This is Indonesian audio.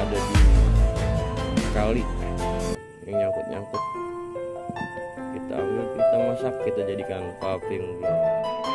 ada di kali. Yang nyangkut-nyangkut. Kita ambil kita masak kita jadikan paving gitu.